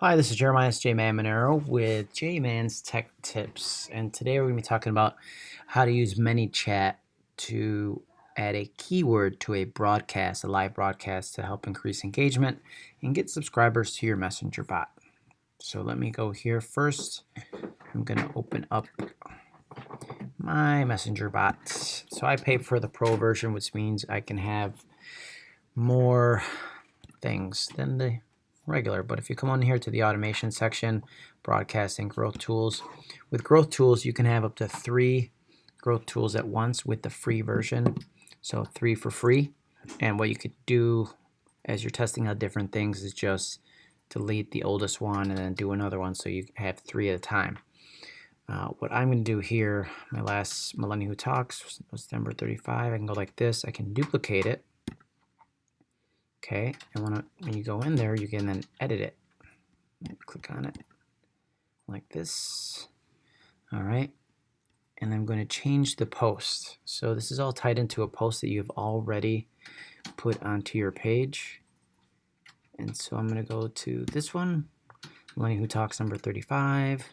Hi, this is Jeremiah J. Man Monero with J Man's Tech Tips, and today we're going to be talking about how to use ManyChat to add a keyword to a broadcast, a live broadcast, to help increase engagement and get subscribers to your Messenger bot. So let me go here first. I'm going to open up my Messenger bot. So I pay for the Pro version, which means I can have more things than the regular. But if you come on here to the automation section, broadcasting growth tools, with growth tools, you can have up to three growth tools at once with the free version. So three for free. And what you could do as you're testing out different things is just delete the oldest one and then do another one so you have three at a time. Uh, what I'm going to do here, my last Millennial Who Talks was number 35. I can go like this. I can duplicate it Okay, and when, when you go in there, you can then edit it. Click on it like this. All right, and I'm going to change the post. So this is all tied into a post that you've already put onto your page. And so I'm going to go to this one, Lenny Who Talks number 35.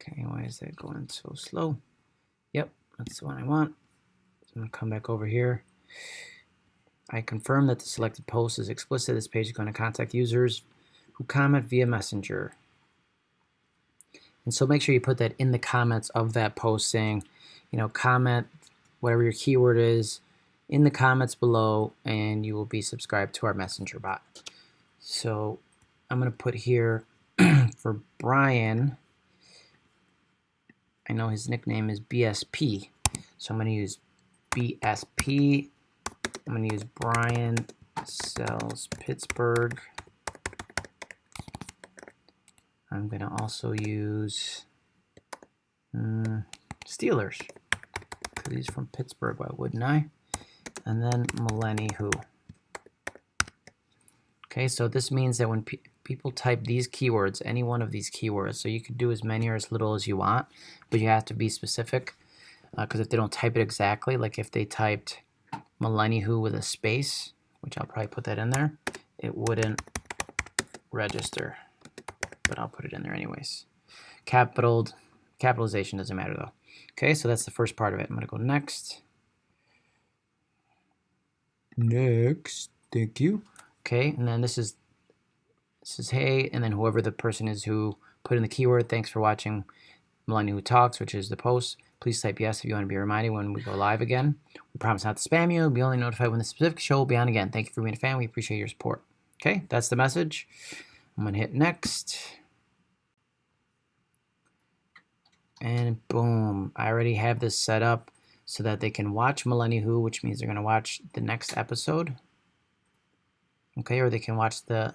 Okay, why is that going so slow? That's the one I want. So I'm going to come back over here. I confirm that the selected post is explicit. This page is going to contact users who comment via Messenger. And so make sure you put that in the comments of that post saying, you know, comment whatever your keyword is in the comments below and you will be subscribed to our Messenger bot. So I'm going to put here for Brian, I know his nickname is BSP. So I'm going to use BSP. I'm going to use Brian Sells Pittsburgh. I'm going to also use um, Steelers. Because he's from Pittsburgh, why wouldn't I? And then Millennial Who. Okay, so this means that when pe people type these keywords, any one of these keywords, so you could do as many or as little as you want, but you have to be specific because uh, if they don't type it exactly, like if they typed Millennial Who with a space, which I'll probably put that in there, it wouldn't register, but I'll put it in there anyways. Capital, capitalization doesn't matter though. Okay, so that's the first part of it. I'm gonna go next. Next, thank you. Okay, and then this is is hey, and then whoever the person is who put in the keyword, thanks for watching Millennial Who Talks, which is the post. Please type yes if you want to be reminded when we go live again. We promise not to spam you. Be only notified when the specific show will be on again. Thank you for being a fan. We appreciate your support. Okay, that's the message. I'm going to hit next. And boom, I already have this set up so that they can watch Millennial Who, which means they're going to watch the next episode okay, or they can watch the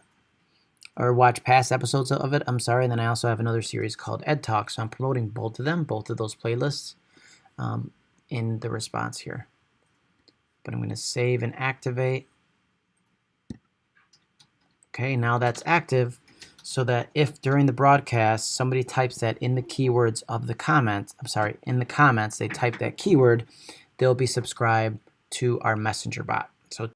or watch past episodes of it. I'm sorry. And then I also have another series called Ed Talk, so I'm promoting both of them, both of those playlists, um, in the response here. But I'm going to save and activate. Okay, now that's active so that if during the broadcast somebody types that in the keywords of the comments, I'm sorry, in the comments they type that keyword, they'll be subscribed to our messenger bot. So